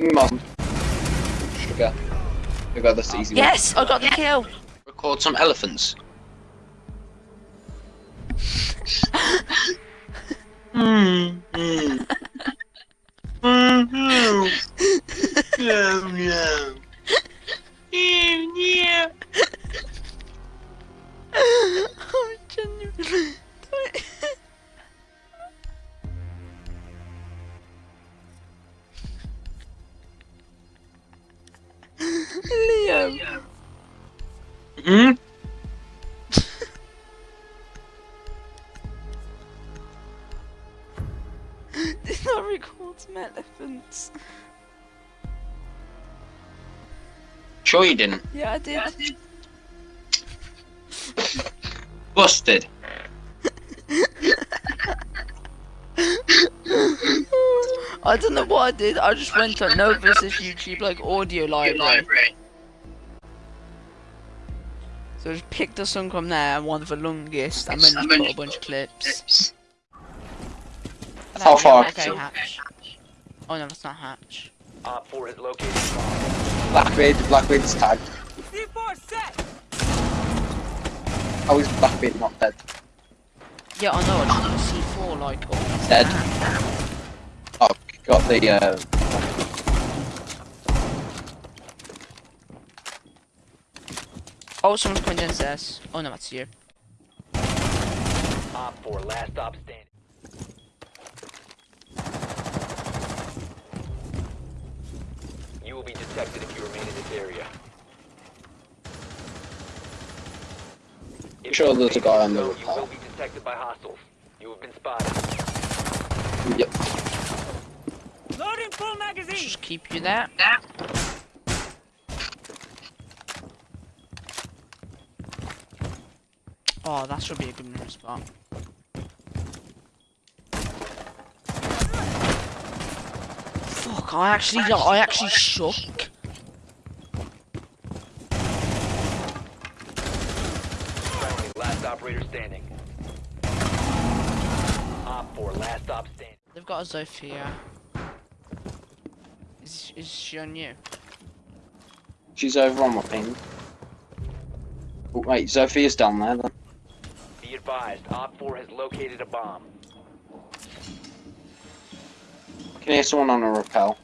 Mum. Sugar. Sugar, that's the easy one. Yes, I got the kill. Record some elephants. Hmm. Hmm. Hmm. Yeah. Yeah. Yeah. I'm genuinely. Liam. Hmm. Did not record some elephants. Sure you didn't. Yeah, I did. Busted. I don't know what I did. I just went on Novus's YouTube like audio library. So I just picked a song from there and one of the longest and then just put a bunch of clips. How far? Okay, Hatch. Oh no, that's not Hatch. Op 4 has located a bomb. Blackbeard, Blackbeard's tagged. How is Blackbeard not dead? Yeah, I know. I just C4 like. Oh, Dead. Got the, uh... Oh, someone's coming downstairs. Oh no, that's you. Op 4, last stop standing. You will be detected if you remain in this area. If Sure you there's a guy on the zone, You will be detected by hostiles. You have been spotted. Yep. Loading full magazine. Just keep you there. Oh, that should be a good move spot. Fuck! I actually, I actually shook. Friendly, last operator standing. Op 4, last stop standing. They've got a Zofia. Is is she on you? She's over on my ping. Oh, wait, Zofia's down there then. Be advised, Op 4 has located a bomb. I can hear someone on a rappel.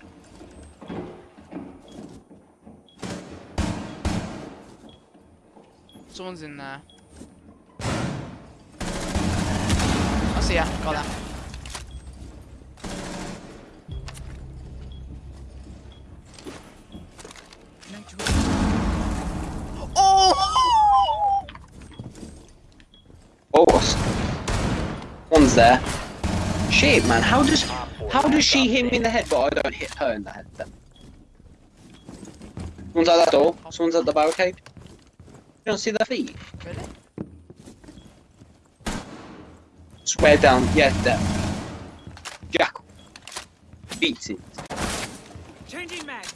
Someone's in there. I see ya. Got that. Oh! Oh, what's- one's there. Shit, man, how does how does she hit me in the head, but I don't hit her in the head? Then someone's at that door. Someone's at the barricade. You don't see their feet. Really? Swear down. Yeah, there. Jack. Beats it. Changing mags.